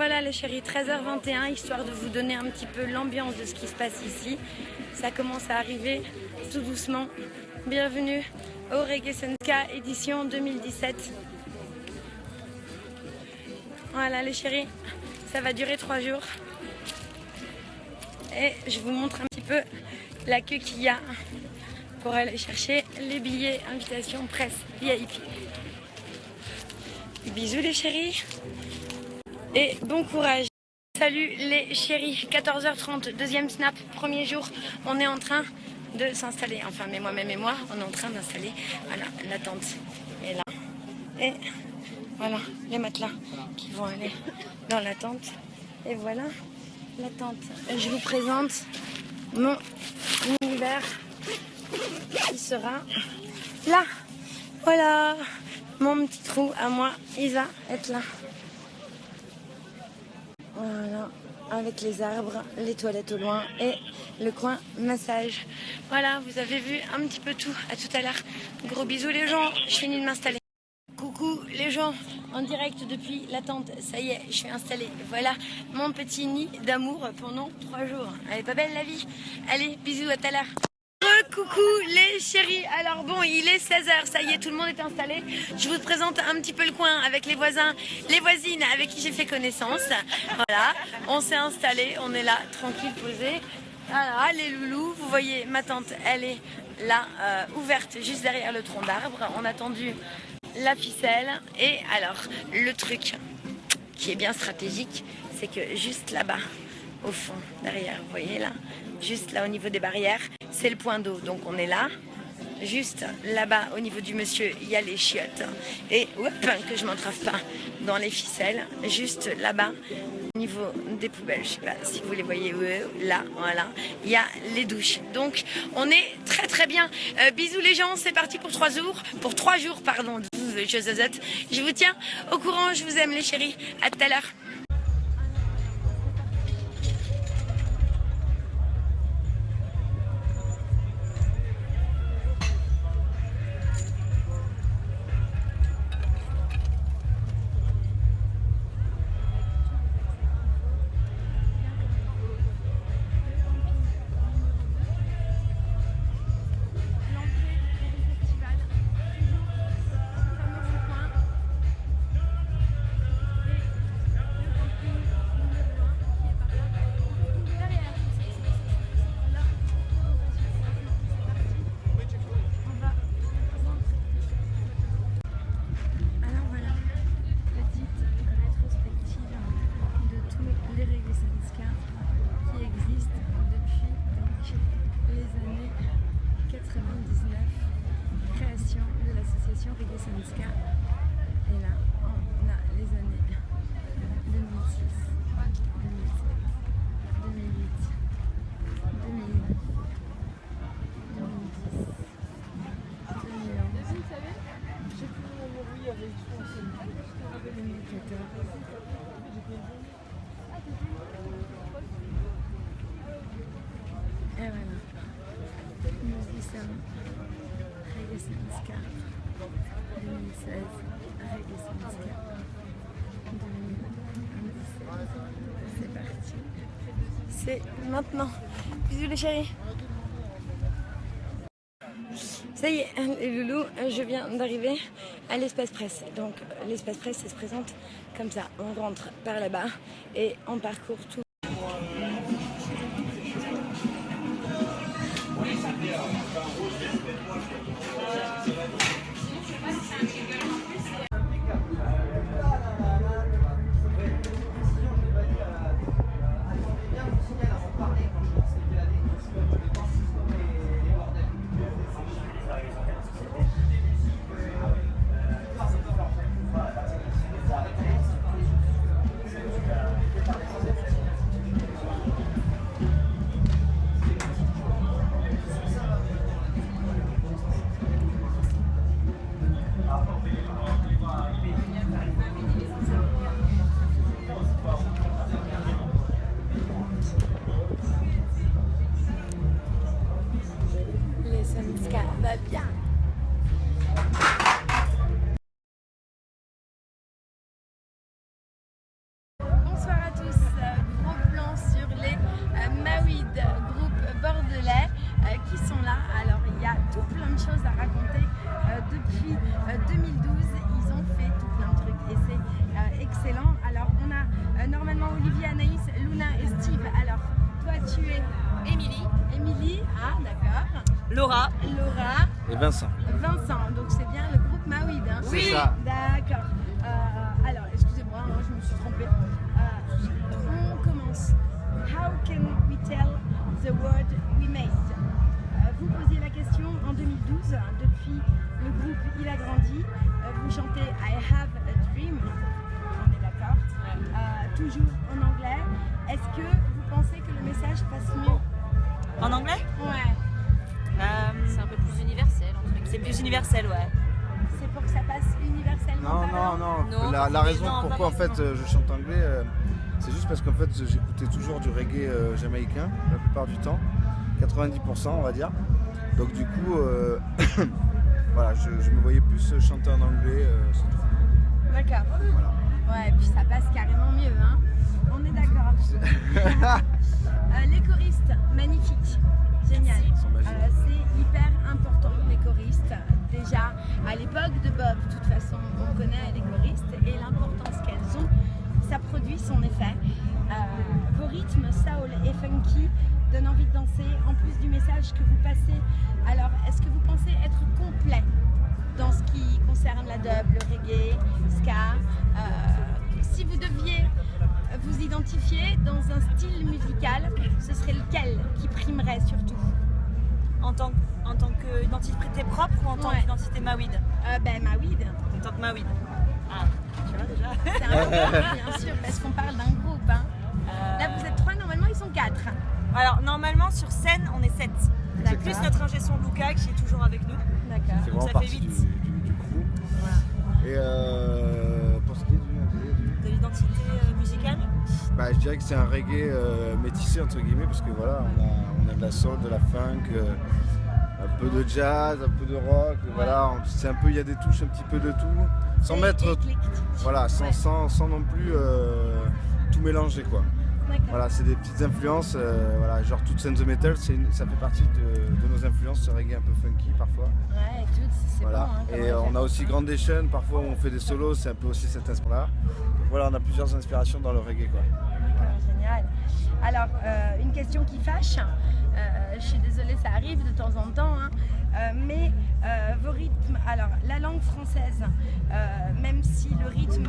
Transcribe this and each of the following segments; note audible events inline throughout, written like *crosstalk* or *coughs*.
Voilà les chéris, 13h21, histoire de vous donner un petit peu l'ambiance de ce qui se passe ici. Ça commence à arriver tout doucement. Bienvenue au Reggae Senska édition 2017. Voilà les chéris, ça va durer trois jours. Et je vous montre un petit peu la queue qu'il y a pour aller chercher les billets invitation presse VIP. Bisous les chéris et bon courage. Salut les chéris, 14h30, deuxième snap, premier jour, on est en train de s'installer, enfin mais moi-même et moi, on est en train d'installer, voilà, la tente est là. Et voilà, les matelas qui vont aller dans la tente. Et voilà la tente. Je vous présente mon univers qui sera là. Voilà, mon petit trou à moi, Isa, est là. Voilà, avec les arbres, les toilettes au loin et le coin massage. Voilà, vous avez vu un petit peu tout. À tout à l'heure. Gros bisous les gens, je finis de m'installer. Coucou les gens, en direct depuis la tente. Ça y est, je suis installée. Voilà mon petit nid d'amour pendant trois jours. Elle est pas belle la vie? Allez, bisous, à tout à l'heure. Coucou les chéris, alors bon il est 16h, ça y est tout le monde est installé. Je vous présente un petit peu le coin avec les voisins, les voisines avec qui j'ai fait connaissance. Voilà, on s'est installé, on est là, tranquille, posé. Voilà les loulous, vous voyez ma tante elle est là, euh, ouverte juste derrière le tronc d'arbre. On a tendu la ficelle et alors le truc qui est bien stratégique c'est que juste là-bas au fond, derrière, vous voyez là, juste là au niveau des barrières, c'est le point d'eau. Donc on est là, juste là-bas au niveau du monsieur, il y a les chiottes. Et que je m'entrave pas dans les ficelles, juste là-bas au niveau des poubelles, je sais pas si vous les voyez là, voilà, il y a les douches. Donc on est très très bien. Euh, bisous les gens, c'est parti pour trois jours, pour trois jours pardon. Je vous tiens au courant, je vous aime les chéris. À tout à l'heure. Ça y est, les loulous, je viens d'arriver à l'espace presse. Donc l'espace presse, ça se présente comme ça. On rentre par là-bas et on parcourt tout. Non, non, non. Non, la, raison non, pourquoi en fait euh, je chante anglais, euh, c'est juste parce qu'en fait j'écoutais toujours du reggae euh, jamaïcain la plupart du temps, 90% on va dire. Donc du coup, euh, *coughs* voilà, je, je me voyais plus chanter en anglais. c'est tout. D'accord. Voilà. Ouais, et puis ça passe carrément mieux, hein. On est d'accord. *laughs* Les choristes, magnifiques. Génial. C'est hyper important, les choristes. Déjà, à l'époque de Bob, de toute façon, on connaît les choristes et l'importance qu'elles ont. Ça produit son effet. Euh, vos rythmes, soul et funky, donnent envie de danser, en plus du message que vous passez. Alors, est-ce que vous pensez être complet dans ce qui concerne la dub, le reggae, ska? Euh, Si vous deviez vous identifier dans un style musical, ce serait lequel qui primerait surtout? En tant, en tant qu'identité propre ou en tant Ouais. qu'identité Maouid euh, Ben, Maouid. En tant que Maouid. Ah, tu vois déjà *laughs* C'est important, bien sûr, parce qu'on parle d'un groupe. hein. Euh, Là, vous êtes trois, normalement, ils sont quatre. Alors, normalement, sur scène, on est 7. D'accord. Plus notre ingé son Luca qui est toujours avec nous. D'accord. C'est Donc vraiment ça fait partie du, du, du crew. Et euh, pour ce qui est du, du- De l'identité euh, musicale. bah, je dirais que c'est un reggae euh, métissé entre guillemets parce que voilà, on a, on a de la soul, de la funk, euh, un peu de jazz, un peu de rock. Voilà, c'est un peu, il y a des touches un petit peu de tout, sans mettre, voilà, sans, sans, sans non plus euh, tout mélanger quoi. Voilà, c'est des petites influences, euh, voilà, genre Toots and the Metal, une- ça fait partie de, de nos influences, ce reggae un peu funky parfois. Ouais, tout, c'est Voilà. bon. hein, et on a aussi Grandation, parfois où on fait des solos, c'est un peu aussi cet inspiration-là. Voilà, on a plusieurs inspirations dans le reggae quoi. Alors, euh, une question qui fâche. Euh, je suis désolée, ça arrive de temps en temps. hein. Euh, mais vos rythmes, alors la langue française, même si le rythme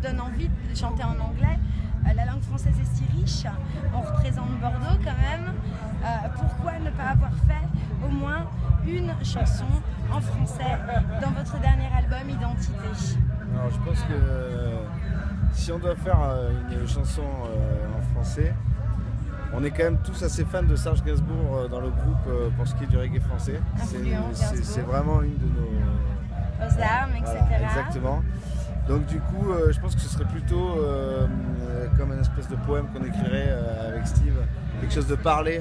donne envie de chanter en anglais, la langue française est si riche, on représente Bordeaux quand même. Pourquoi ne pas avoir fait au moins une chanson en français dans votre dernier album Identité? Alors je pense que si on doit faire une chanson français, on est quand même tous assez fans de Serge Gainsbourg euh, dans le groupe euh, pour ce qui est du reggae français. C'est- vraiment une de nos... Aux armes, etc. Voilà, exactement. Donc du coup, euh, je pense que ce serait plutôt euh, comme une espèce de poème qu'on écrirait euh, avec Steve, quelque chose de parlé,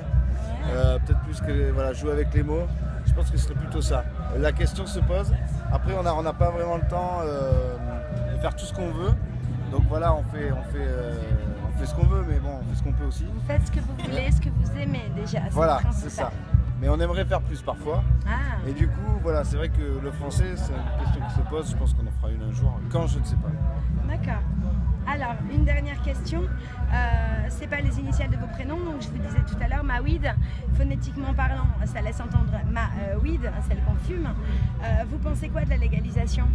euh, peut-être plus que voilà, jouer avec les mots. Je pense que ce serait plutôt ça. La question se pose. Après, on n'a on pas vraiment le temps de faire tout ce qu'on veut. Donc voilà, on fait, on fait, on fait ce qu'on veut, mais bon, on fait ce qu'on peut aussi. Vous faites ce que vous voulez, ce que vous aimez déjà. Voilà, c'est ça. Mais on aimerait faire plus parfois. Ah, Et du coup, voilà, c'est vrai que le français, c'est une question qui se pose. Je pense qu'on en fera une un jour. Quand, je ne sais pas. d'accord. Alors, une dernière question. Euh, c'est pas les initiales de vos prénoms, donc je vous disais tout à l'heure, Maouid, phonétiquement parlant, ça laisse entendre ma euh, weed, celle qu'on fume. Euh, vous pensez quoi de la légalisation?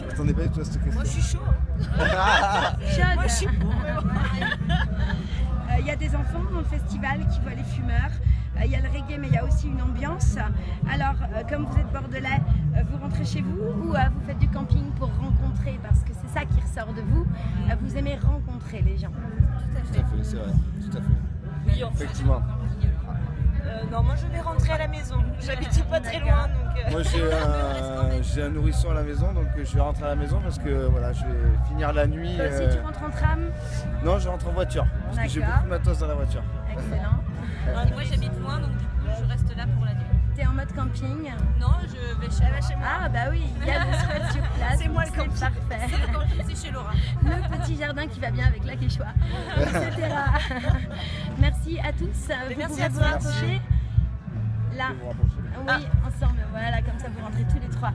Je m'attendais pas du tout à cette question. Moi, je suis chaud. *laughs* Moi, je suis *laughs* pour. Euh, Il y a des enfants dans le festival qui voient les fumeurs. Euh, Il y a le reggae, mais il y a aussi une ambiance. Alors, euh, comme vous êtes bordelais, vous rentrez chez vous ou vous faites du camping pour rencontrer Parce que c'est ça qui ressort de vous. Vous aimez rencontrer les gens. Tout à Tout fait. à fait, c'est vrai. Tout à fait. Oui, en fait. Effectivement. Euh, non, moi, je vais rentrer à la maison. J'habite pas très loin, donc. euh, Moi, *laughs* j'ai un, nourrisson à la maison, donc je vais rentrer à la maison parce que voilà, je vais finir la nuit. Toi aussi, euh, tu rentres en tram Non, je rentre en voiture parce que j'ai beaucoup de matos dans la voiture. Excellent. moi, j'habite loin, donc du coup, je reste là pour la nuit. T'es en mode camping Non, je vais chez, chez moi. Ah bah oui, il y a des spots sur place. *laughs* C'est moi le camping. parfait. C'est quand je suis chez Laura. *laughs* Le petit jardin qui va bien avec la quechua, etc. Merci à tous. Vous merci pouvez à vous. Là, oui, ensemble, voilà, comme ça vous rentrez tous les trois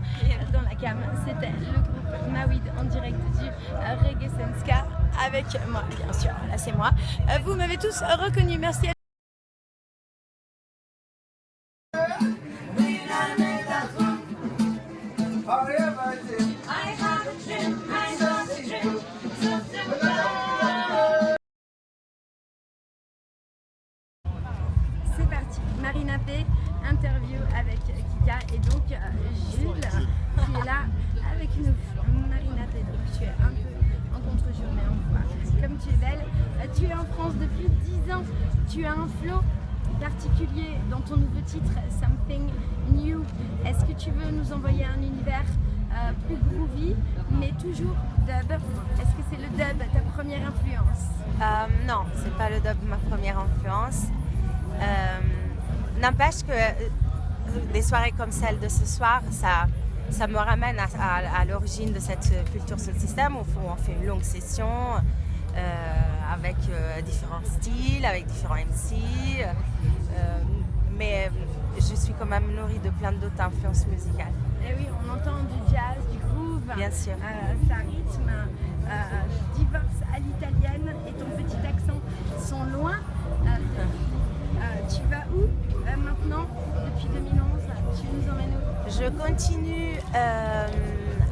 dans la cam. C'était le groupe Mawid en direct du euh, Reggae Senska avec moi, bien sûr. Là, c'est moi. Euh, Vous m'avez tous reconnu. Merci à comme celle de ce soir, ça, ça me ramène à, à- à l'origine de cette culture Soul System où on fait une longue session euh, avec euh, différents styles, avec différents MC. euh, mais je suis quand même nourrie de plein d'autres influences musicales. Eh oui, on entend du jazz, du groove. Bien sûr. Ça rythme. Divorce à l'italienne et ton petit accent sont loin. Tu vas où maintenant depuis 2011 Je continue euh,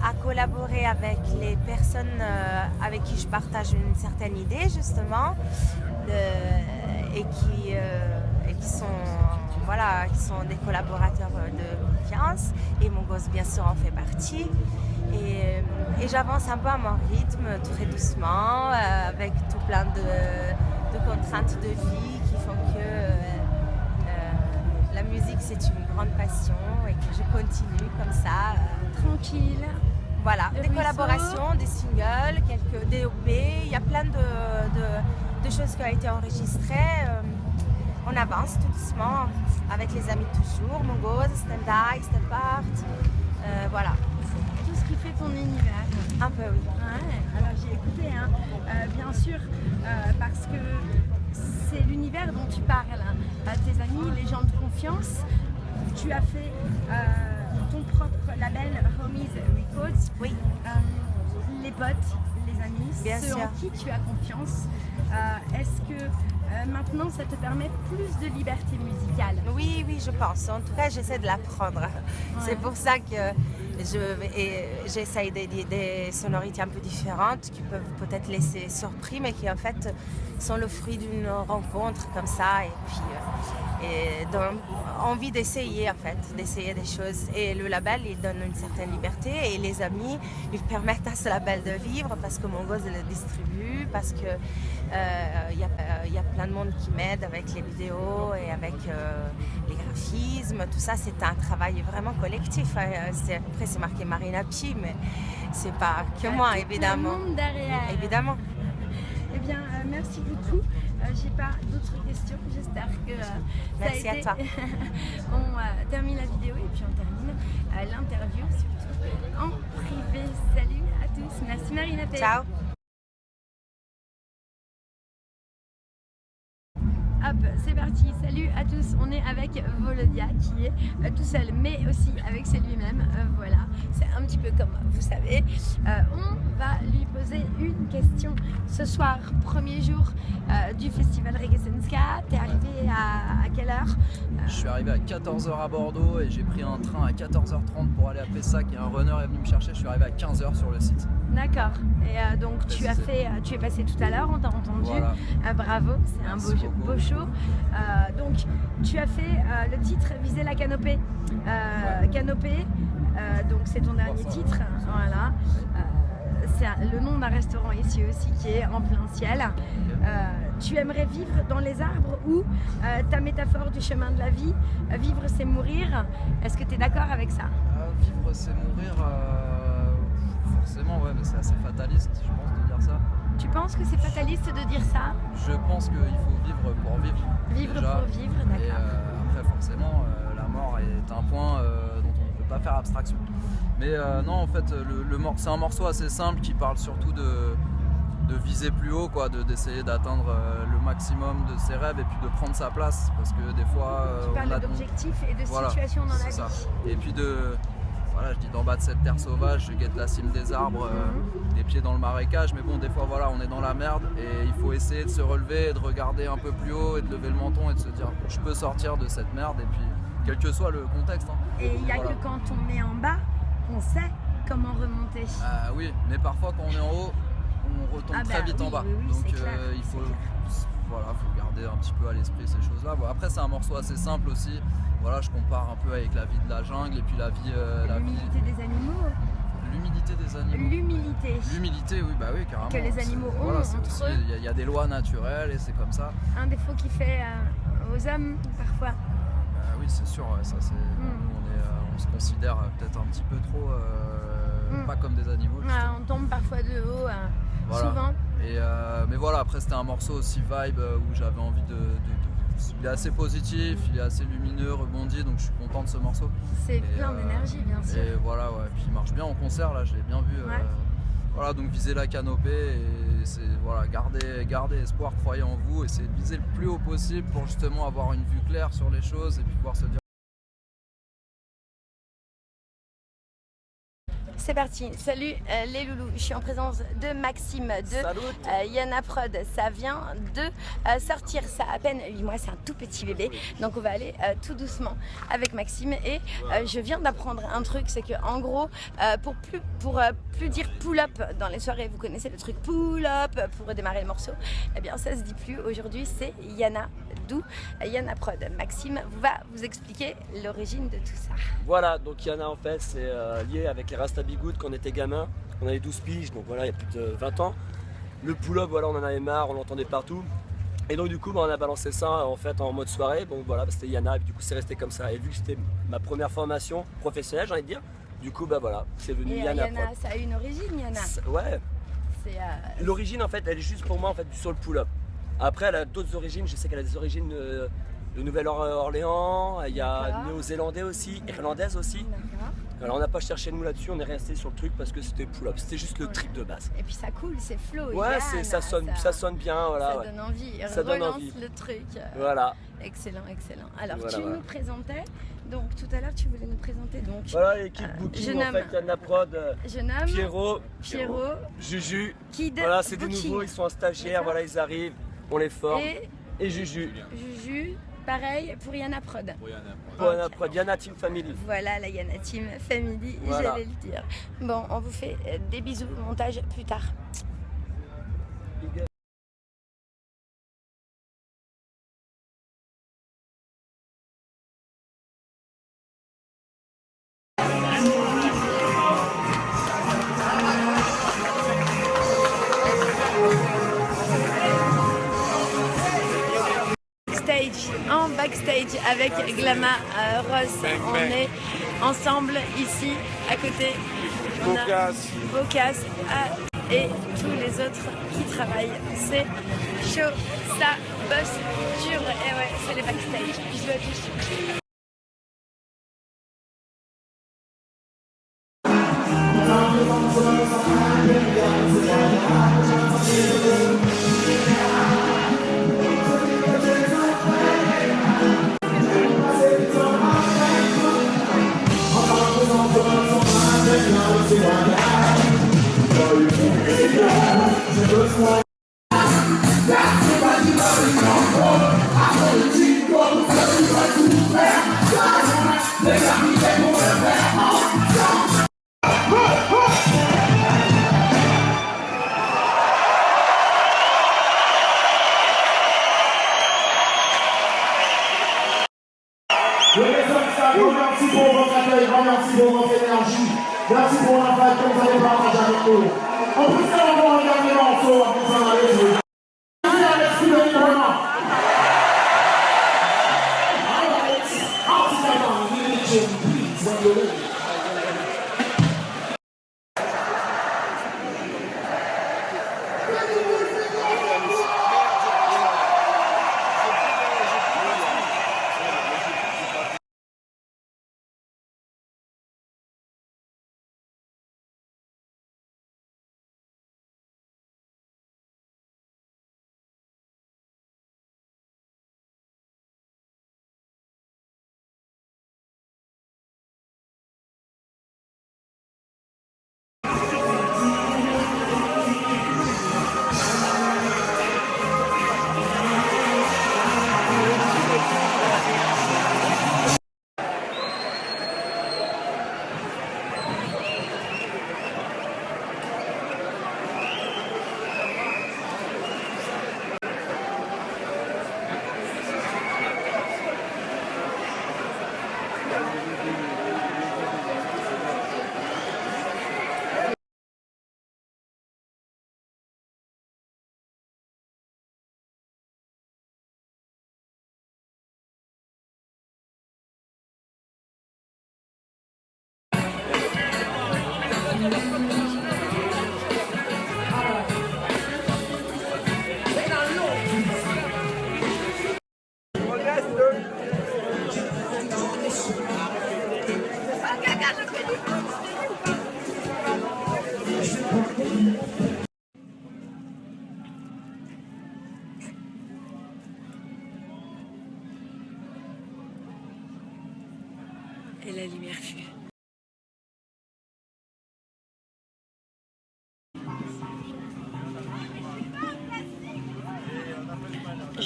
à collaborer avec les personnes euh, avec qui je partage une certaine idée justement de- et, qui, euh, et qui, sont, voilà, qui sont des collaborateurs de confiance et mon gosse bien sûr en fait partie. Et, j'avance un peu à mon rythme, très doucement, avec tout plein de contraintes de vie musique c'est une grande passion et que je continue comme ça. euh, Tranquille. voilà, Le des ruisseau. collaborations, des singles, quelques DOP, il y a plein de, de- de choses qui ont été enregistrées. euh, on avance tout doucement avec les amis de toujours, Mongoz, Stand Eye, Step Art, euh, voilà, Tout ce qui fait ton univers. un peu oui. Ouais, alors j'ai écouté, hein, euh, bien sûr, euh, parce que c'est l'univers dont tu parles. hein. Euh, tes amis, les gens de confiance. Tu as fait euh, ton propre label Homies Records. Oui. Euh, les potes, les amis, Bien ceux sûr. en qui tu as confiance. Euh, Est-ce que maintenant ça te permet plus de liberté musicale? Oui, oui, je pense. En tout cas, j'essaie de l'apprendre. C'est pour ça que j'essaye des, des- des sonorités un peu différentes qui peuvent peut-être laisser surpris, mais qui en fait sont le fruit d'une rencontre comme ça. Et puis, euh, envie d'essayer en fait, d'essayer des choses. Et le label, il donne une certaine liberté et les amis, ils permettent à ce label de vivre parce que mon gosse le distribue, parce que il y, a- euh, il y a plein de monde qui m'aide avec les vidéos et avec euh, les graphismes. Tout ça, c'est un travail vraiment collectif. hein. Après, c'est marqué Marina Pi, mais c'est pas que moi, Tout évidemment. Le monde derrière. Évidemment. Eh bien, euh, merci beaucoup. Euh, J'ai pas d'autres questions. J'espère que euh, ça Merci a à été. toi. *laughs* on euh, termine la vidéo et puis on termine euh, l'interview surtout en privé. Salut à tous. Merci Marina. Ciao. C'est parti. Salut à tous. On est avec Volodia qui est euh, tout seul, mais aussi avec lui-même. Euh, voilà, c'est un petit peu comme vous savez. Euh, va lui poser une question ce soir, premier jour euh, du festival Reggae Senska. T'es arrivé à, à quelle heure Euh, Je suis arrivé à 14h à Bordeaux et j'ai pris un train à 14h30 pour aller à Pessac et un runner est venu me chercher. Je suis arrivé à 15h sur le site. D'accord. Et euh, donc tu as fait, tu es passé tout à l'heure, on t'a entendu. Voilà. Bravo, c'est un beau, jeu- beau show. Donc, tu as fait le titre Viser la canopée. Canopée, donc c'est ton dernier titre. Voilà. C'est le nom d'un restaurant ici aussi qui est en plein ciel. Euh, tu aimerais vivre dans les arbres ou euh, ta métaphore du chemin de la vie, euh, vivre c'est mourir. Est-ce que tu es d'accord avec ça? Ah, vivre c'est mourir, forcément ouais mais c'est assez fataliste je pense de dire ça. Tu penses que c'est fataliste de dire ça? Je pense qu'il faut vivre pour vivre. Vivre déjà. pour vivre, d'accord. après forcément la mort est un point dont on ne peut pas faire abstraction. Mais euh, non, en fait, le, le c'est un morceau assez simple qui parle surtout de, de viser plus haut, quoi, d'essayer d'atteindre euh, le maximum de ses rêves et puis de prendre sa place. Parce que des fois. tu on parles d'objectifs et de situation dans la ça. vie. Et puis de. Voilà, je dis d'en bas de cette terre sauvage, je guette la cime des arbres, euh, les pieds dans le marécage, mais bon, des fois, voilà, on est dans la merde et il faut essayer de se relever, et de regarder un peu plus haut et de lever le menton et de se dire, je peux sortir de cette merde et puis, quel que soit le contexte. hein. Et il n'y a Voilà. que quand on est en bas qu'on sait comment remonter. Ah oui, mais parfois quand on est en haut, on retombe Ah bah très vite oui, en bas. oui, oui, Donc clair, euh, il faut, voilà, faut garder un petit peu à l'esprit ces choses-là. Bon, après c'est un morceau assez simple aussi. Voilà, je compare un peu avec la vie de la jungle et puis la vie, euh, vie, des animaux. l'humilité des animaux. L'humilité. L'humilité, oui, bah oui, carrément. Que les animaux ont voilà, entre aussi- eux. Il y a- il y, a des lois naturelles et c'est comme ça. Un défaut qui fait euh, aux hommes parfois. Bah oui, c'est sûr, ça c'est. Mm. On, se considère euh, peut-être un petit peu trop euh, Mm. pas comme des animaux. On tombe parfois de haut, euh, Voilà. souvent. Et euh, mais voilà, après c'était un morceau aussi vibe où j'avais envie de, de- de- Il est assez positif, il est assez lumineux, rebondi, donc je suis content de ce morceau. C'est plein d'énergie, bien sûr. Et voilà, ouais. Puis il marche bien en concert, là, je l'ai bien vu. Ouais. voilà, donc viser la canopée et c'est voilà, garder, garder espoir, croyez en vous, essayer de viser le plus haut possible pour justement avoir une vue claire sur les choses et puis pouvoir se dire. C'est parti. Salut euh, les loulous. Je suis en présence de Maxime de euh, Yana Prod. Ça vient de euh, sortir. Ça a à peine 8 mois. C'est un tout petit bébé. Donc on va aller tout doucement avec Maxime. Et je viens d'apprendre un truc. C'est que en gros, pour plus pour plus dire pull up dans les soirées, vous connaissez le truc pull up pour démarrer le morceau? Eh bien ça se dit plus. Aujourd'hui c'est Yana. D'où euh, Yana Prod. Maxime va vous expliquer l'origine de tout ça. Voilà, donc Yana en fait c'est euh, lié avec les Rasta Bigoud quand on était gamin. On avait 12 piges, donc voilà, il y a plus de 20 ans. Le pull-up, voilà, on en avait marre, on l'entendait partout. Et donc du coup, bah, on a balancé ça en fait en mode soirée. Donc voilà, bah, c'était Yana, et du coup c'est resté comme ça. Et vu que c'était ma première formation professionnelle, j'ai envie de dire, du coup bah voilà, c'est venu Et euh, Yana. Yana, Prod. ça a une origine, Yana. Ouais, euh, l'origine en fait, elle est juste pour moi en fait sur le pull-up. Après, elle a d'autres origines. Je sais qu'elle a des origines euh, de Nouvelle-Orléans. Il y a néo-zélandais aussi, irlandaise aussi. Alors on n'a pas cherché nous là-dessus, on est resté sur le truc parce que c'était pull-up, c'était juste le trip de base. Et puis ça coule, c'est flow. Ouais, ça sonne, ça, sonne bien, voilà. ça ouais. donne envie. Ça donne Relance envie. le truc. Voilà, Excellent, excellent. Alors Voilà, tu voilà. nous présentais, donc tout à l'heure tu voulais nous présenter donc voilà l'équipe Euh, booking jeune en homme. fait, Yana Prod, euh, jeune homme, Pierrot, Pierrot, Juju. Kid, Voilà, c'est des nouveaux, ils sont en stagiaire, voilà, ils arrivent, on les forme. et Et Juju, Juju, pareil pour Yana Prod. pour Yana Prod, Yana Team Family. Voilà la Yana Team Family, Voilà. j'allais le dire. Bon, on vous fait euh, des bisous, montage plus tard. Backstage avec Glama euh, Ross. on est ensemble ici, à côté. On a Bocas ah, et tous les autres qui travaillent. C'est chaud, ça bosse dur. Et ouais, c'est les backstage. Bisous à tous.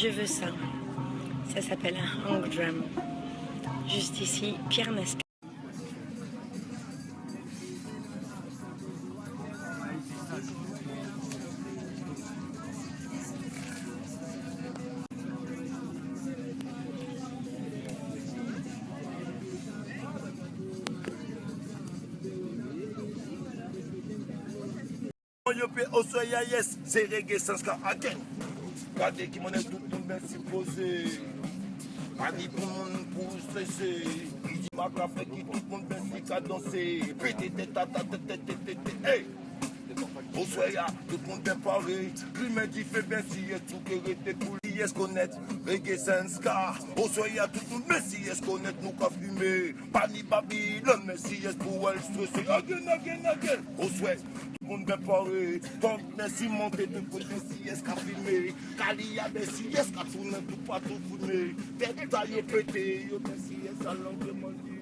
Je veux ça. Ça s'appelle un hang drum. Juste ici, Pierre Nasca. Yo pe osoya yes, c'est reggae sans ska again. Gade ki mwenen tout nou men si pose Ani pou moun pou sese Ki di mak la fe ki tout moun men si ka danse Pete te ta ta te te te te te Hey! Oswe ya, tout moun ben pare Kli men di fe ben si etou kere te kouli Messiye skonet, reggae sans ka. Osoye a tout nou Messiye skonet nou ka fume Pani babi, le Messiye pou el stresse Again, again, again Osoye, tout moun bepare Ton Messi monte, tout pou Messiye ska filme Kali ya Messiye ska toune, tout pa tout foume Tete ta yo pete, yo Messiye sa lanke mandi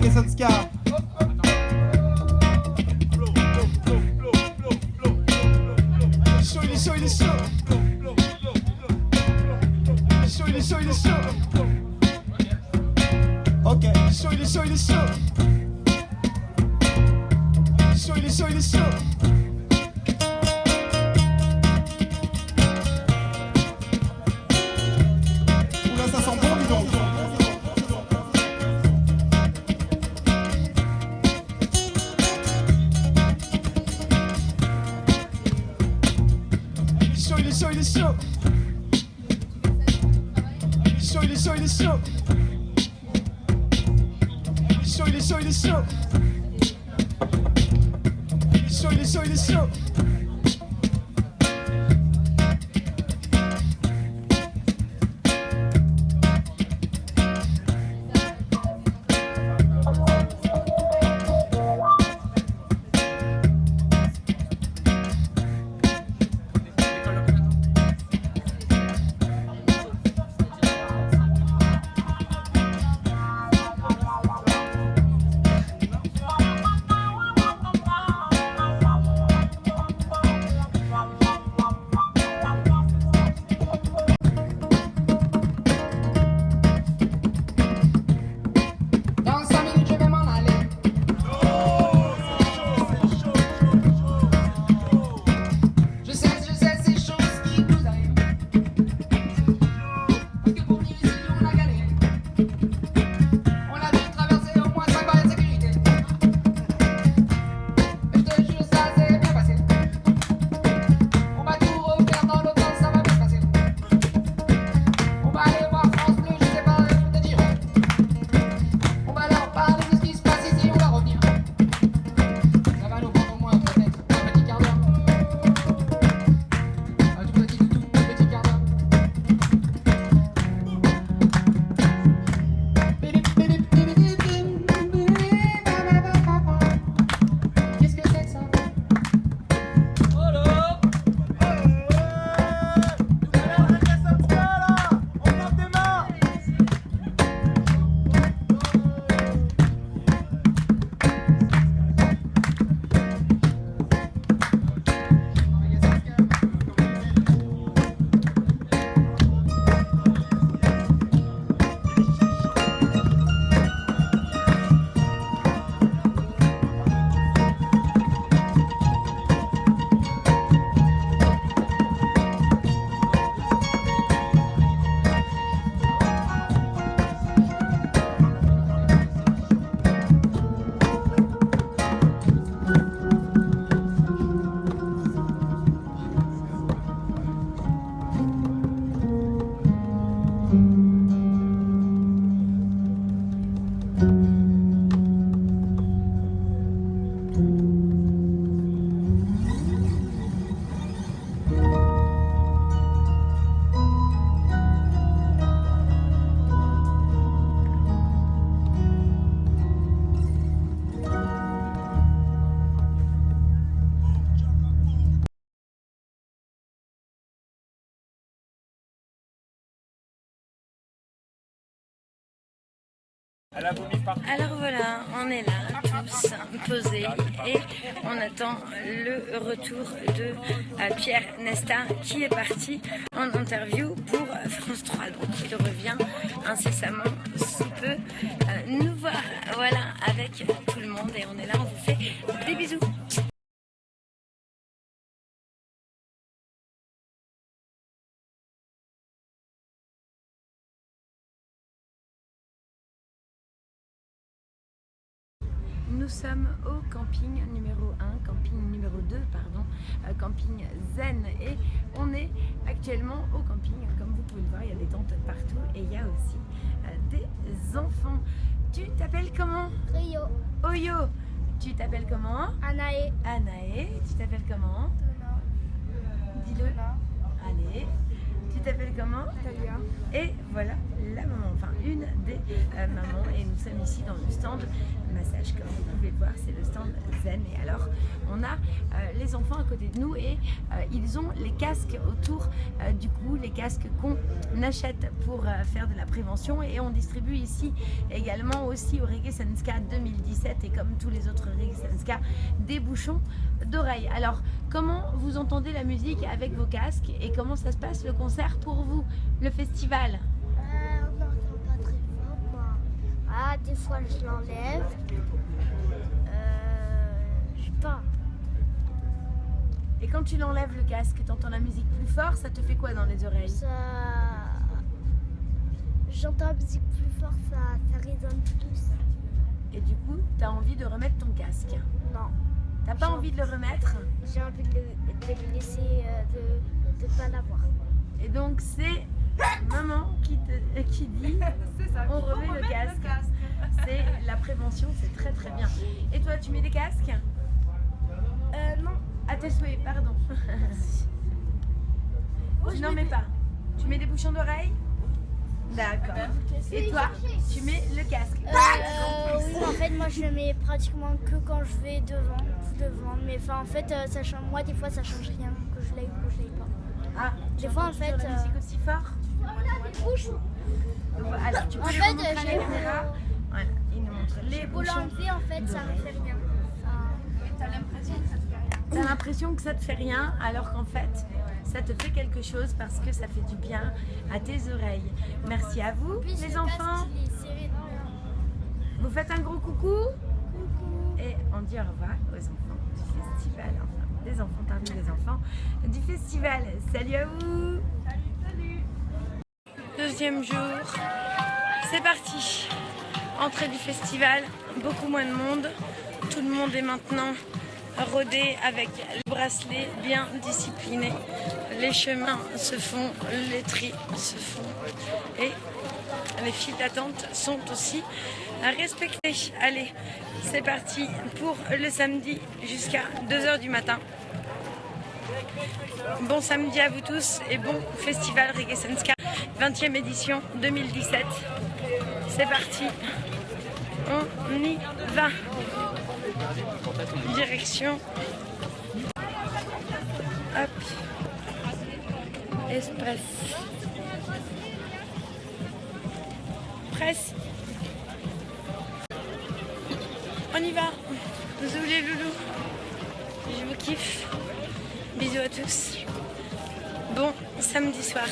Enrique Sanskar. Alors voilà, on est là, tous posés, et on attend le retour de euh, Pierre Nesta qui est parti en interview pour France 3. Donc il revient incessamment sous peu euh, nous voir, voilà, avec tout le monde, et on est là, on vous fait des bisous. Sommes au camping numéro 1, camping numéro 2, pardon, euh, camping Zen. Et on est actuellement au camping. Comme vous pouvez le voir, il y a des tentes partout et il y a aussi euh, des enfants. Tu t'appelles comment? Rio, Oyo. Tu t'appelles comment? Anae, Anae. Tu t'appelles comment? Dis-le. Allez. Tu t'appelles comment? Talia, Et voilà la maman, enfin une des euh, mamans. Et nous sommes ici dans le stand massage, comme vous pouvez le voir, c'est le stand Zen. Et alors, on a euh, les enfants à côté de nous et euh, ils ont les casques autour euh, du cou, les casques qu'on achète pour faire de la prévention. Et on distribue ici également aussi au Reggae Senska 2017 et comme tous les autres Reggae Senska, des bouchons d'oreilles. Alors, comment vous entendez la musique avec vos casques et comment ça se passe le concert pour vous, le festival Euh, on n'entend pas. Ah, des fois je l'enlève. Euh, je sais pas. Et quand tu l'enlèves le casque, tu entends la musique plus fort, ça te fait quoi dans les oreilles Ça. J'entends la musique plus fort, ça, ça résonne plus. Et du coup, tu as envie de remettre ton casque. Non. T'as pas envie de le remettre J'ai envie de, le- de le laisser, euh, de ne pas l'avoir. Et donc c'est maman qui, te, euh, qui dit *laughs* on remet le casque. *laughs* C'est la prévention, c'est très très bien. Et toi, tu mets des casques? Euh, non. À tes souhaits, pardon. *laughs* tu n'en mets pas. Tu mets des bouchons d'oreilles? D'accord. Et toi, tu mets le casque Euh, oui, en fait, moi je le mets pratiquement que quand je vais devant, devant. Mais enfin, en fait, euh, ça change, moi des fois ça change rien que je l'aille ou que je l'aille pas. Ah, Des fois, en fait. la musique aussi fort Alors, tu peux En fait, remontrer à la j'ai caméra. Voilà, il nous montre les Pour bouchons. l'enlever, en fait, ça me fait rien. T'as l'impression que ça te fait rien. T'as l'impression que ça te fait rien, alors qu'en fait, ça te fait quelque chose parce que ça fait du bien à tes oreilles. Merci à vous, Puis, les enfants. Vous faites un gros coucou Et on dit au revoir aux enfants du festival. Des enfants parmi les enfants du festival. Salut à vous Deuxième jour. C'est parti. Entrée du festival. Beaucoup moins de monde. Tout le monde est maintenant rodé avec le bracelet bien discipliné. Les chemins se font, les tris se font. Et les files d'attente sont aussi à respecter. Allez, c'est parti pour le samedi jusqu'à 2h du matin. Bon samedi à vous tous et bon festival Reggae Senska 20e édition 2017. C'est parti. On y va. Direction. Hop. Express. Presse. On y va. Bisous les loulous. Je vous kiffe. Bisous à tous. Bon samedi soir.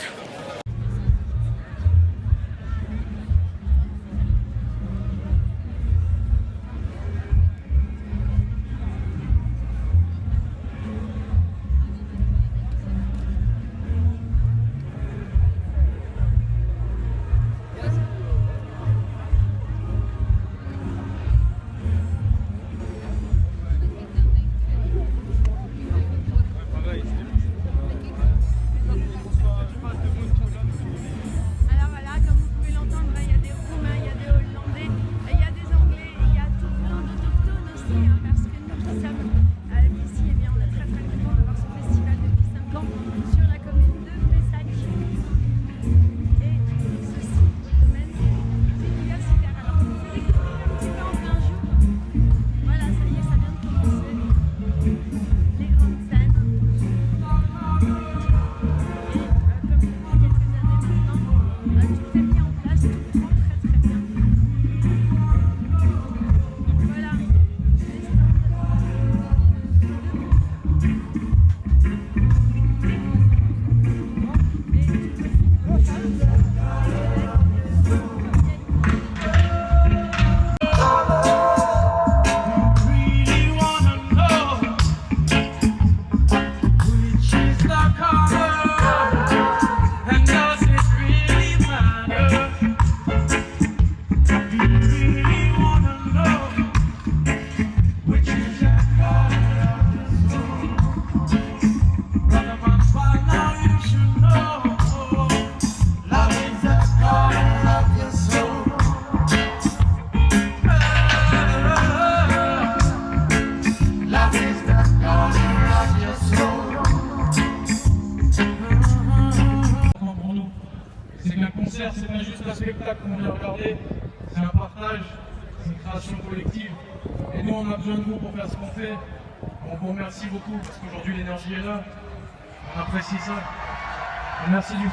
Merci du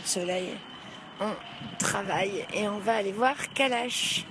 de soleil. On travaille et on va aller voir Kalash.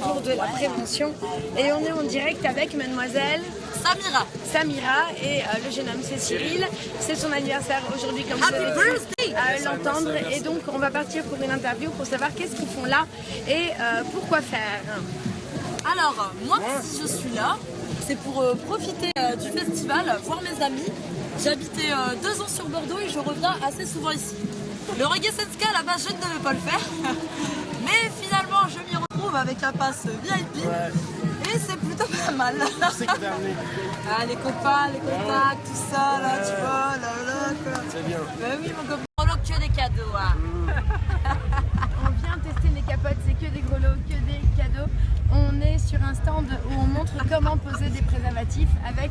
Pour de la prévention. Et on est en direct avec mademoiselle Samira. Samira et euh, le jeune homme c'est Cyril. C'est son anniversaire aujourd'hui comme vous avez pu euh, l'entendre. Et donc on va partir pour une interview pour savoir qu'est-ce qu'ils font là et euh, pourquoi faire. Alors, moi, si je suis là, c'est pour profiter du festival, voir mes amis. J'ai habité euh, deux ans sur Bordeaux et je reviens assez souvent ici. Le reggae Senska, la base, je ne devais pas le faire. *laughs* retrouve avec un pass VIP. Et c'est plutôt pas mal. *laughs* ah, les copains, les contacts, tout ça, là, tu vois, là, là, quoi. C'est bien. Bah oui, mon copain. Look que des cadeaux, hein. *laughs* On vient tester les capotes, c'est que des gros lots, que des cadeaux. On est sur un stand où on montre comment poser des préservatifs avec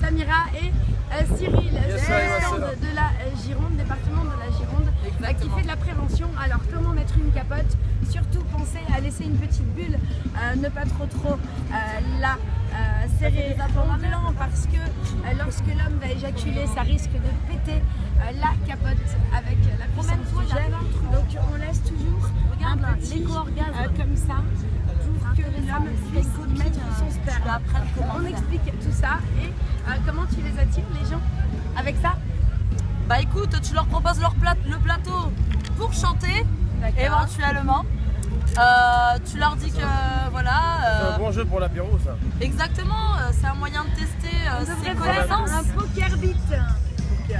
Samira et euh, Cyril. Yes, de la Gironde, département de la Gironde, qui fait de la prévention. Alors comment mettre une capote? Surtout pensez à laisser une petite bulle, euh, ne pas trop trop euh, la euh, serrer en blanc parce que lorsque l'homme va éjaculer, ça risque de péter la capote avec la puissance du gel. Donc on laisse toujours un petit comme ça pour que l'homme puisse mettre son sperme. On explique tout ça et comment tu les attires les gens? Avec ça? Bah écoute, tu leur proposes leur plat- le plateau pour chanter, éventuellement. Euh, tu leur dis que voilà. C'est euh, un bon jeu pour l'apéro, ça. exactement, euh, c'est un moyen de tester euh, On ses connaissances. un poker beat.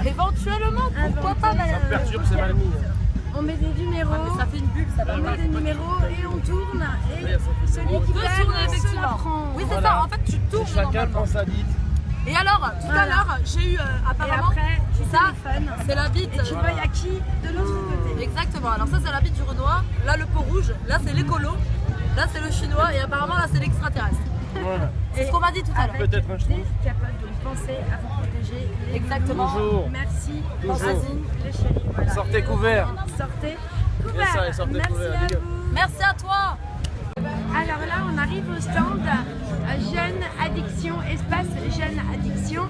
Éventuellement, pourquoi pas madame un Perturbe, c'est mal mis. On met des numéros. Ça fait une bulle, ça On met des numéros et on tourne. Et ça celui On qui perd se la prend. Oui, c'est Voilà. ça, en fait tu tournes. Chacun prend sa bite. Et alors, tout à Voilà. l'heure, j'ai eu euh, Et apparemment après, tu ça, c'est la bite. Et tu vois, il y a qui de l'autre côté Exactement, alors ça c'est la bite du Renoir, là le pot rouge, là c'est l'écolo, là c'est le chinois et apparemment là c'est l'extraterrestre. Voilà. C'est ce qu'on m'a dit tout à l'heure. Peut-être un ch'ti. capotes, donc pensez à vous protéger. les Exactement. Toujours. Merci. Vas-y, les chéris. Voilà. Sortez couverts. Sortez couverts. Merci à vous. Merci à toi Alors là, on arrive au stand euh, Jeune Addiction, espace Jeune Addiction.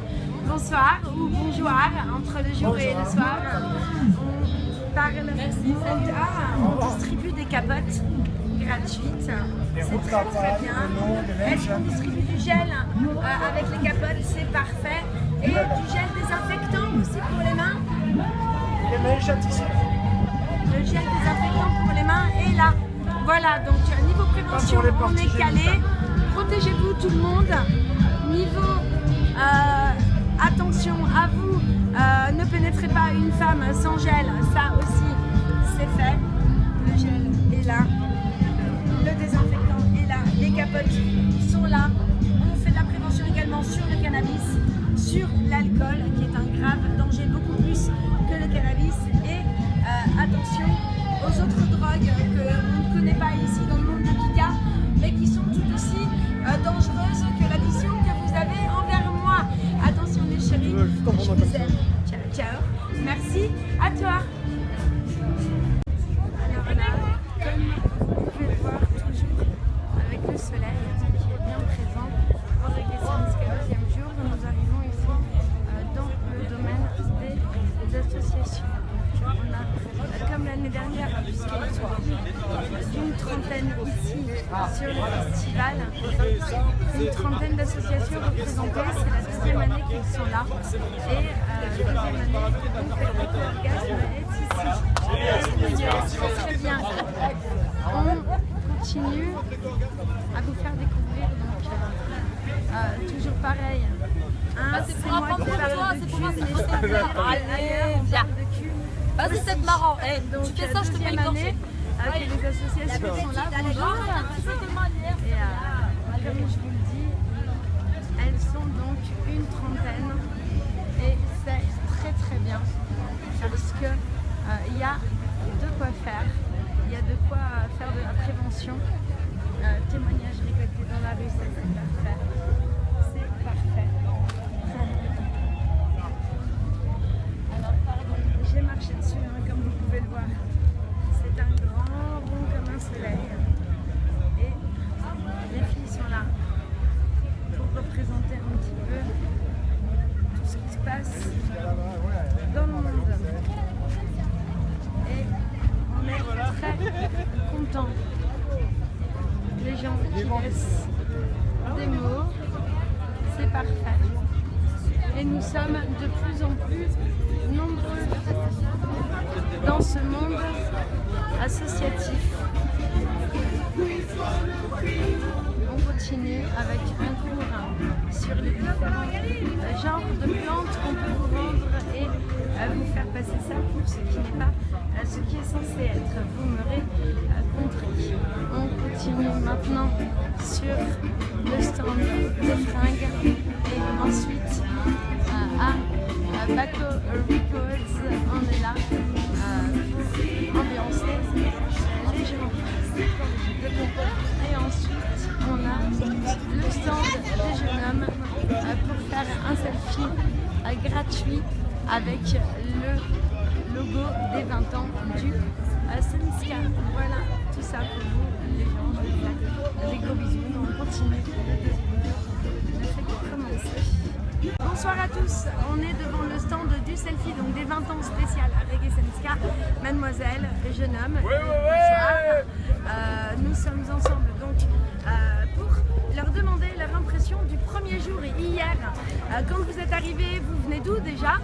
Bonsoir ou bonjour, entre le jour et le soir. On parle. Ah, on distribue des capotes gratuites. C'est très très bien. Est-ce qu'on distribue du gel euh, avec les capotes? C'est parfait. Et du gel désinfectant aussi pour les mains Les mains châtissent. le gel désinfectant pour les mains est là. Voilà, donc euh, niveau prévention, on est calé. Protégez-vous tout le monde. Niveau euh, attention à vous, euh, ne pénétrez pas une femme sans gel. Ça aussi, c'est fait. Le gel est là. Le désinfectant est là. Les capotes sont là. On fait de la prévention également sur le cannabis. sur l'alcool, qui est un grave danger beaucoup plus que le cannabis. Et euh, attention aux autres drogues que l'on ne connaît pas ici dans le monde de Kika, mais qui sont tout aussi euh, dangereuses que l'addition que vous avez envers moi. Attention mes chéris, je vous aime. Ciao, ciao. Merci à toi. Et nous sommes de plus en plus nombreux dans ce monde associatif. On continue avec un cours sur les différents genres de plantes qu'on peut vous vendre et euh, vous faire passer ça pour ce qui n'est pas euh, ce qui est censé être. Vous m'aurez euh, compris. On continue maintenant sur le stand des fringues et ensuite à Baco Records, on est là pour ambiancer gens. Et ensuite, on a le stand des jeunes hommes euh, pour faire un selfie euh, gratuit avec le logo des 20 ans du euh, Soniska. Voilà, tout ça pour vous, les gens. Je vous des gros bisous. On continue Bonsoir à tous, on est devant le stand du selfie, donc des 20 ans spécial à Reggae Senska. Mademoiselle, jeune homme, bonsoir. Euh, nous sommes ensemble donc euh, pour leur demander leur impression du premier jour et hier. Euh, quand vous êtes arrivés, vous venez d'où déjà?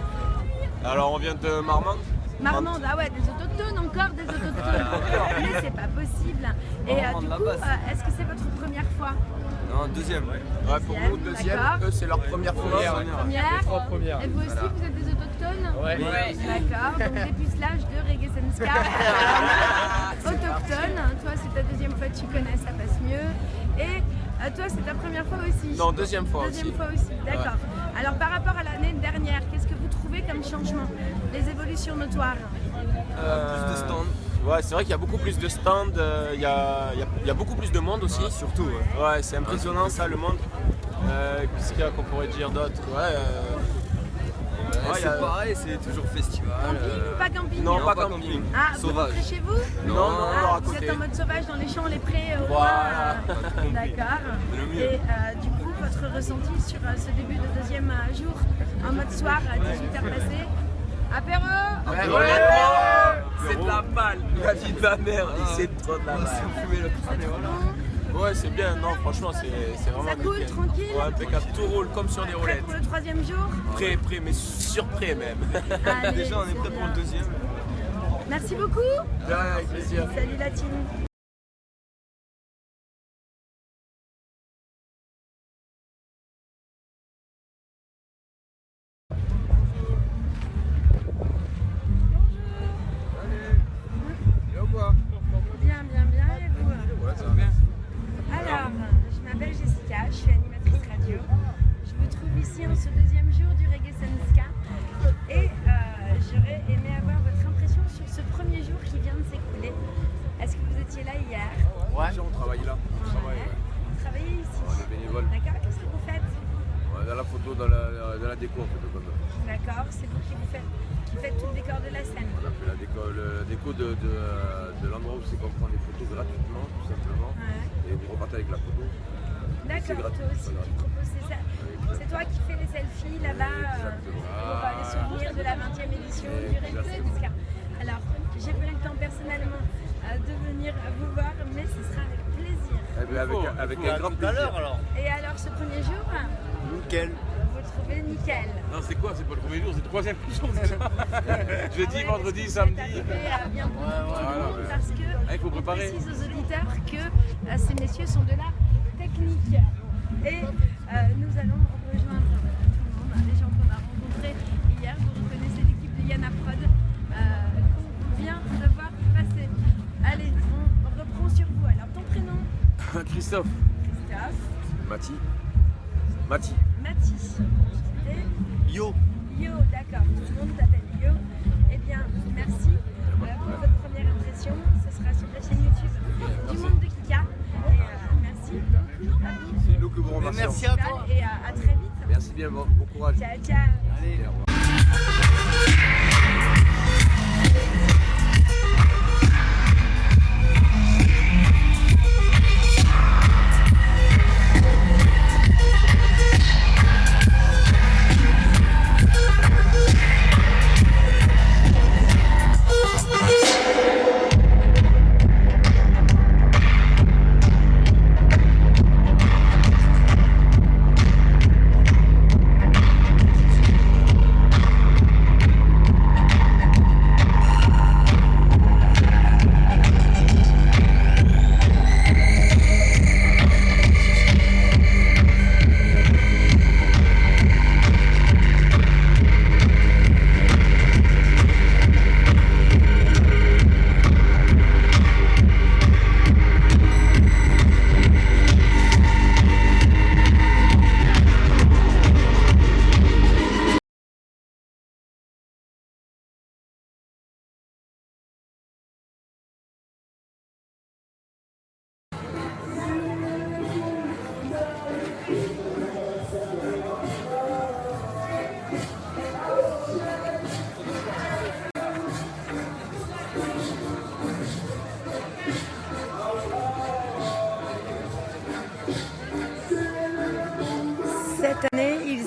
Alors on vient de Marmande Marmande, ah ouais, des autochtones, encore des autochtones. Mais c'est pas possible. Et euh, du coup, euh, est-ce que c'est votre première fois? Non, deuxième. Ouais, pour nous, deuxième. Eux, c'est leur première fois. Première. Et vous aussi, vous êtes des autochtones? Ouais. Ouais. D'accord, donc *laughs* dépucelage de Reggae Senska. *laughs* Autochtone, toi c'est ta deuxième fois, tu connais, ça passe mieux. Et euh, toi c'est ta première fois aussi? Non, deuxième fois Deuxième aussi. fois aussi, d'accord. Alors par rapport à l'année dernière, qu'est-ce que vous trouvez comme changement? Les évolutions notoires? Plus de stands. Ouais, c'est vrai qu'il y a beaucoup plus de stands, euh, il y, a, il y a- il y a beaucoup plus de monde aussi. surtout. Ouais, c'est impressionnant ça, le monde. Euh, Qu'est-ce qu'il y a qu'on pourrait dire d'autre? Ouais, euh, ouais, c'est a- pareil, c'est toujours festival. Camping ou pas camping? Non, pas camping. Ah, vous Sauvage. rentrez chez vous? Non, non, non, Ah, à Vous côté. êtes en mode sauvage dans les champs, les prés, au Voilà. D'accord. Et euh, du coup, votre ressenti sur euh, ce début de deuxième euh, jour en mode soir à 18h passé Apéro Ouais, c'est de la balle, la vie de ma mère, c'est trop de la balle. Ouais, c'est bien, non, franchement, c'est c'est vraiment Ça coule, nickel. tranquille Ouais, impeccable, tout roule comme sur des Prêt roulettes. pour le troisième jour Prêt, prêt, mais surprêt même. Allez, *laughs* Déjà, on est prêt pour le deuxième. Merci beaucoup. Ouais, avec plaisir. Salut la team Christophe. Christophe, Mati. Mati. Mathis. Et Yo. Yo, d'accord, tout le monde t'appelle Yo. Eh bien, merci euh, pour votre première impression. Ce sera sur la chaîne YouTube du monde de Kika. Et euh, merci. C'est nous que vous remercions. Merci à toi. Et à, à très vite. Merci bien, bon, bon courage. Ciao, ciao.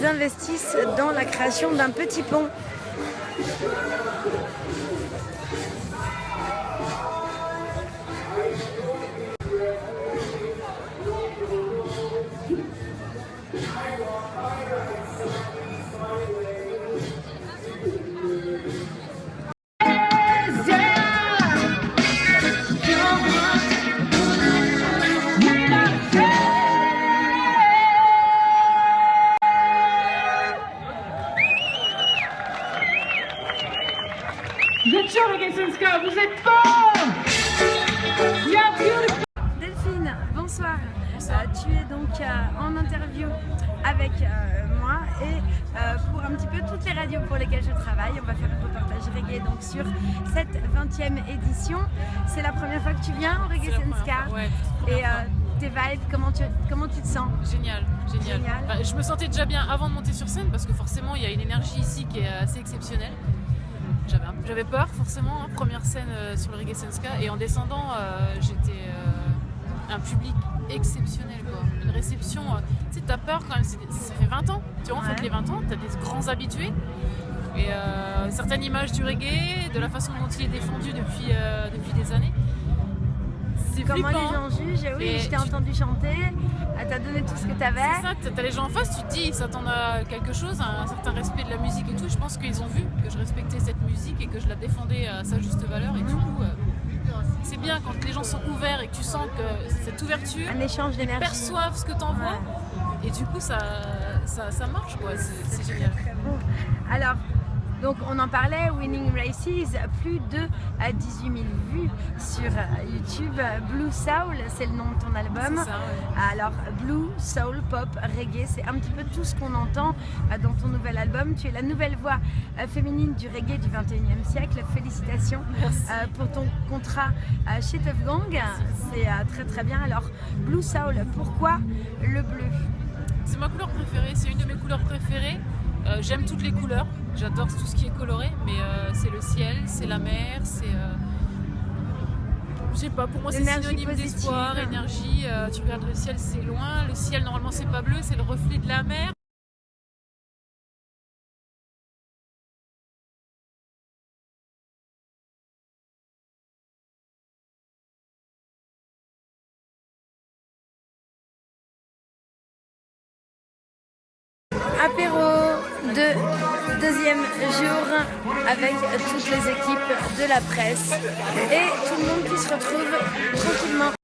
Investissent dans la création d'un petit pont. Édition. C'est la première fois que tu viens au Reggae Senska. ouais, Et euh, tes vibes, comment tu, comment tu te sens? Génial, génial. Génial. Enfin, je me sentais déjà bien avant de monter sur scène parce que forcément il y a une énergie ici qui est assez exceptionnelle. J'avais peur forcément, hein, première scène euh, sur le Reggae Senska et en descendant euh, j'étais un public exceptionnel quoi. Une réception, tu sais t'as peur quand même, ça fait 20 ans, tu vois Ouais. fête les 20 ans, t'as des grands habitués et euh, certaines images du reggae, de la façon dont il est défendu depuis, euh, depuis des années. C'est Comment les gens jugent Oui, Et je t'ai tu- entendu chanter, elle t'a donné tout ce que t'avais. C'est ça, t'as- t'as les gens en face, tu te dis ils s'attendent à quelque chose, à un certain respect de la musique et tout. Je pense qu'ils ont vu que je respectais cette musique et que je la défendais à sa juste valeur. Et du coup, euh, c'est bien quand les gens sont ouverts et que tu sens que cette ouverture, Un échange ils perçoivent ce que t'envoies. Et du coup, ça, ça, ça marche quoi, c'est génial. Bon, alors, donc on en parlait, Winning Races, plus de euh, 18 000 vues sur euh, YouTube. Blue Soul, c'est le nom de ton album. C'est ça, ouais. Alors, Blue, Soul, Pop, Reggae, c'est un petit peu tout ce qu'on entend euh, dans ton nouvel album. Tu es la nouvelle voix euh, féminine du reggae du 21e siècle. Félicitations euh, pour ton contrat euh, chez Tough Gang. C'est euh, très très bien. Alors, Blue Soul, pourquoi le bleu? C'est ma couleur préférée, c'est une de mes couleurs préférées. Euh, J'aime toutes les couleurs, j'adore tout ce qui est coloré, mais euh, c'est le ciel, c'est la mer, c'est... euh, je sais pas, pour moi c'est synonyme d'espoir, énergie. euh, tu regardes le ciel, c'est loin. Le ciel, normalement, c'est pas bleu, c'est le reflet de la mer. Avec toutes les équipes de la presse et tout le monde qui se retrouve tranquillement.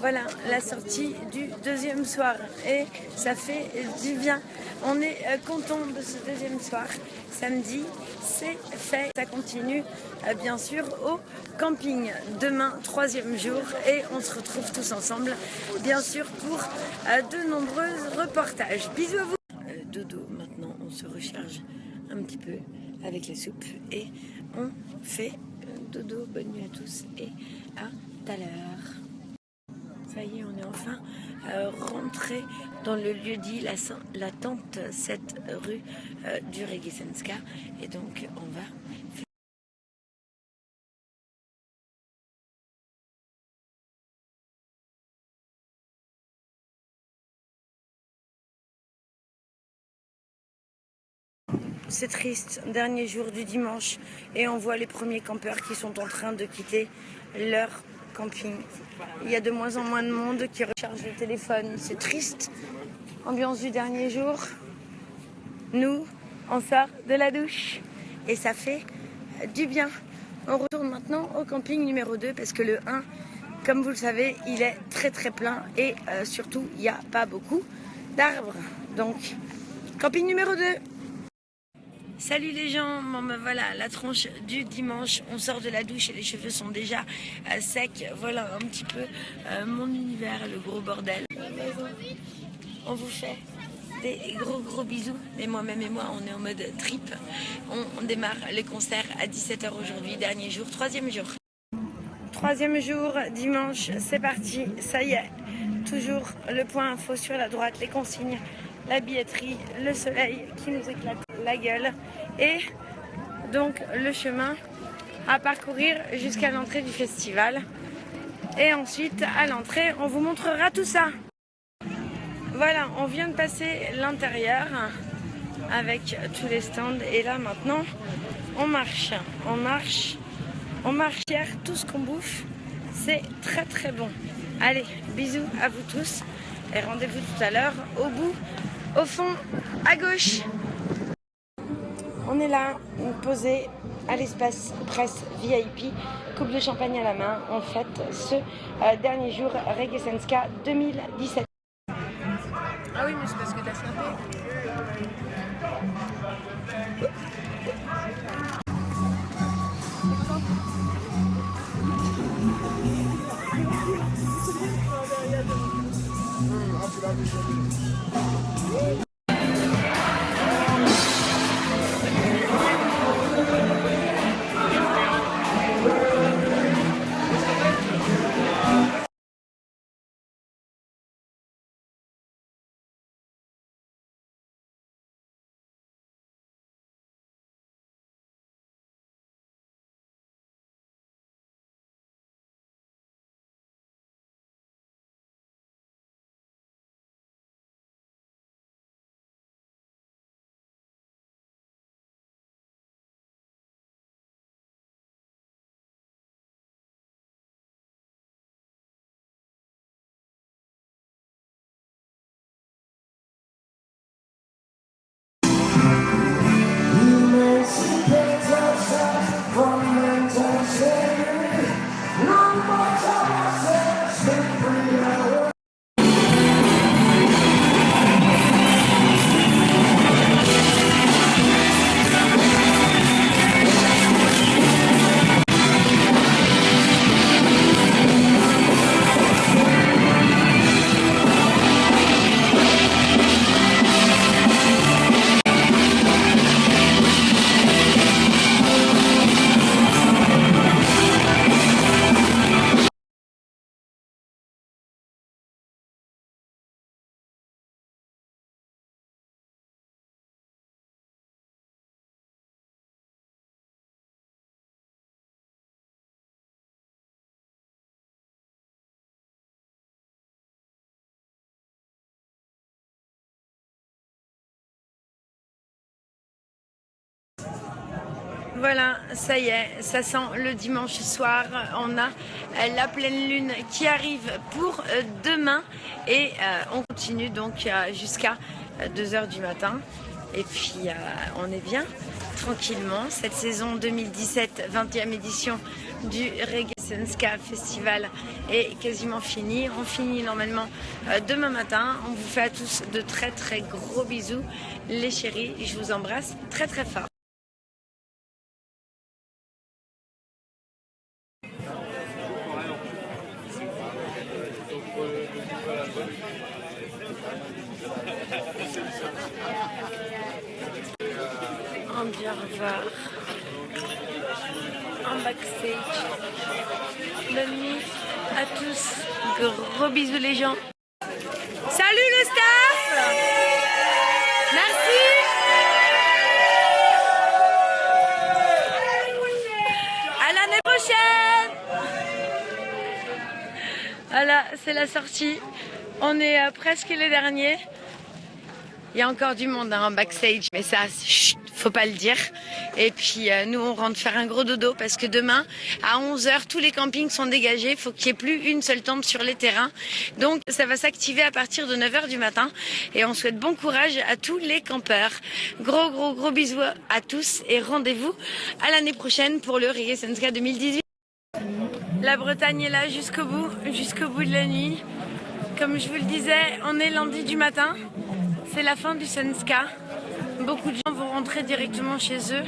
Voilà la sortie du deuxième soir et ça fait du bien. On est euh, content de ce deuxième soir. Samedi, c'est fait. Ça continue euh, bien sûr au camping. Demain, troisième jour et on se retrouve tous ensemble bien sûr pour euh, de nombreux reportages. Bisous à vous. Dodo, maintenant on se recharge un petit peu avec la soupe et on fait dodo. Bonne nuit à tous et à tout à l'heure. On est enfin euh, rentré dans le lieu dit, la, tente 7 rue euh, du Regesenska. Et donc, on va C'est triste, dernier jour du dimanche et on voit les premiers campeurs qui sont en train de quitter leur Il y a de moins en moins de monde qui recharge le téléphone, c'est triste. Ambiance du dernier jour. Nous, on sort de la douche et ça fait du bien. On retourne maintenant au camping numéro 2 parce que le 1, comme vous le savez, il est très très plein et euh, surtout, il n'y a pas beaucoup d'arbres. Donc, camping numéro 2. Salut les gens, ben voilà la tronche du dimanche, on sort de la douche et les cheveux sont déjà euh, secs, voilà un petit peu euh, mon univers, le gros bordel. On vous fait des gros gros bisous, et moi-même et moi on est en mode trip, on, on démarre les concerts à 17h aujourd'hui, dernier jour, troisième jour. Troisième jour, dimanche, c'est parti, ça y est, toujours le point info sur la droite, les consignes, la billetterie, le soleil qui nous éclate la gueule et donc le chemin à parcourir jusqu'à l'entrée du festival. Et ensuite, à l'entrée, on vous montrera tout ça. Voilà, on vient de passer l'intérieur avec tous les stands et là maintenant, on marche, on marche, on marche hier, tout ce qu'on bouffe, c'est très très bon. Allez, bisous à vous tous et rendez-vous tout à l'heure au bout, au fond, à gauche. On est là, posé à l'espace presse VIP, coupe de champagne à la main. On fête ce euh, dernier jour Reggae Senska 2017. Ah oui, mais c'est parce que t'as C'est la vie de la vie. Voilà, ça y est, ça sent le dimanche soir. On a euh, la pleine lune qui arrive pour euh, demain et euh, on continue donc jusqu'à 2h du matin. Et puis on est bien tranquillement. Cette saison 2017, 20e édition du Reggae Festival est quasiment finie. On finit normalement demain matin. On vous fait à tous de très très gros bisous. Les chéris, je vous embrasse très très fort. On vient revoir en backstage. Bonne nuit à tous. Gros bisous gens. Salut le staff Merci À l'année prochaine Voilà, c'est la sortie. On est euh, presque les derniers. Il y a encore du monde hein, en backstage, mais ça, chut, faut pas le dire. Et puis euh, nous, on rentre faire un gros dodo parce que demain, à 11h, tous les campings sont dégagés. Il faut qu'il n'y ait plus une seule tente sur les terrains. Donc ça va s'activer à partir de 9h du matin. Et on souhaite bon courage à tous les campeurs. Gros, gros, gros bisous à tous et rendez-vous à l'année prochaine pour le Reggae Senska 2018. La Bretagne est là jusqu'au bout, jusqu'au bout de la nuit. Comme je vous le disais, on est lundi du matin. C'est la fin du Senska. Beaucoup de gens vont rentrer directement chez eux.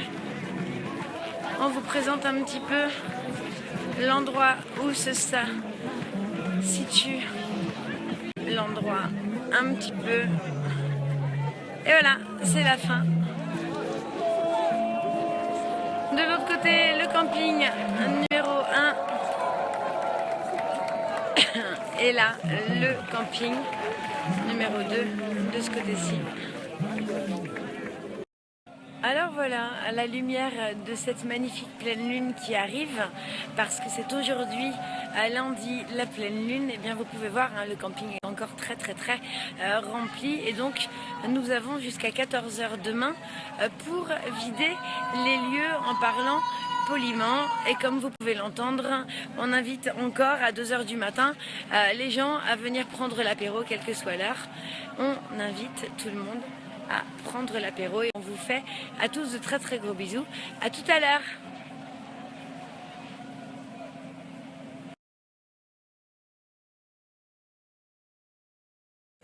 On vous présente un petit peu l'endroit où se ça situe. L'endroit un petit peu. Et voilà, c'est la fin. De l'autre côté, le camping numéro 1. *coughs* Et là, le camping numéro 2 de ce côté-ci. Alors voilà, à la lumière de cette magnifique pleine lune qui arrive, parce que c'est aujourd'hui à lundi la pleine lune, et bien vous pouvez voir, hein, le camping est encore très très très euh, rempli, et donc nous avons jusqu'à 14h demain euh, pour vider les lieux en parlant poliment et comme vous pouvez l'entendre, on invite encore à 2h du matin euh, les gens à venir prendre l'apéro quelle que soit l'heure. On invite tout le monde à prendre l'apéro et on vous fait à tous de très très gros bisous. À tout à l'heure.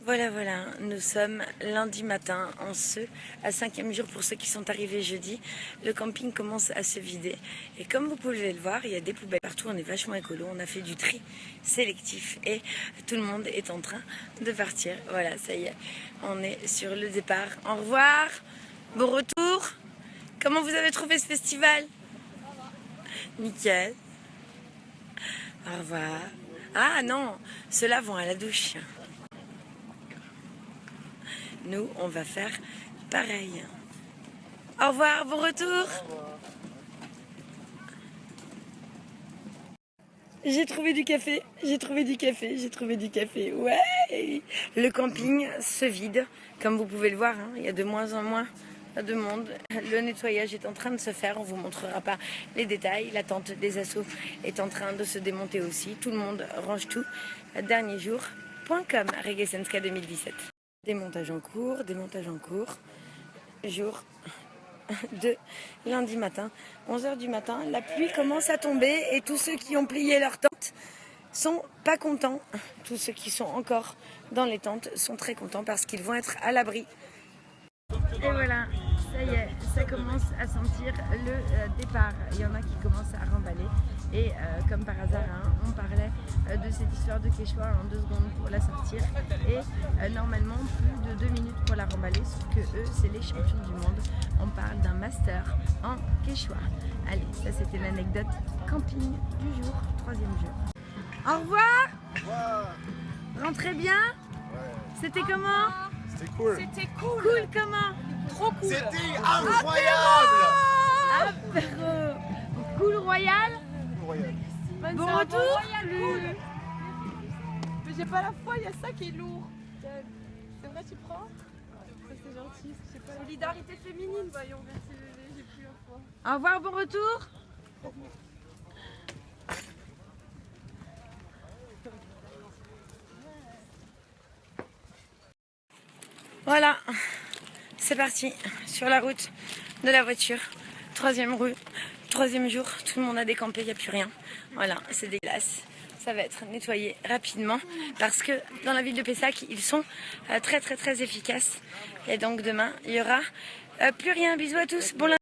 Voilà, voilà, nous sommes lundi matin en ce, à cinquième jour pour ceux qui sont arrivés jeudi. Le camping commence à se vider. Et comme vous pouvez le voir, il y a des poubelles partout, on est vachement écolo, on a fait du tri sélectif et tout le monde est en train de partir. Voilà, ça y est, on est sur le départ. Au revoir, bon retour. Comment vous avez trouvé ce festival? Nickel. Au revoir. Ah non, ceux-là vont à la douche nous, on va faire pareil. Au revoir, bon retour J'ai trouvé du café, j'ai trouvé du café, j'ai trouvé du café, ouais Le camping se vide, comme vous pouvez le voir, hein. il y a de moins en moins de monde. Le nettoyage est en train de se faire, on ne vous montrera pas les détails. La tente des assauts est en train de se démonter aussi. Tout le monde range tout. Dernier Dernierjour.com, Reggae 2017. Des montages en cours, des montages en cours. Jour *laughs* de lundi matin, 11h du matin, la pluie commence à tomber et tous ceux qui ont plié leurs tentes sont pas contents. Tous ceux qui sont encore dans les tentes sont très contents parce qu'ils vont être à l'abri. Et voilà, ça y est, ça commence à sentir le euh, départ. Il y en a qui commencent à remballer. Et euh, comme par hasard, hein, on parlait euh, de cette histoire de Quechua en deux secondes pour la sortir. Et euh, normalement, plus de deux minutes pour la remballer. Sauf que eux, c'est les champions du monde. On parle d'un master en Quechua. Allez, ça c'était l'anecdote camping du jour, troisième jour. Au revoir Rentrez bien C'était comment? C'était cool. C'était cool. Cool comment? Trop cool. C'était incroyable. Apéro. Cool royal. Bon retour. Mais j'ai pas la foi, il y a ça qui est lourd. C'est vrai, tu prends Ça, C'est gentil. pas. Solidarité féminine, voyons. Merci bébé, j'ai plus un Au revoir, bon retour. Voilà, c'est parti sur la route de la voiture. Troisième rue, troisième jour, tout le monde a décampé, il n'y a plus rien. Voilà, c'est dégueulasse. Ça va être nettoyé rapidement parce que dans la ville de Pessac, ils sont euh, très très très efficaces. Et donc demain, il y aura euh, plus rien. Bisous à tous. Bon.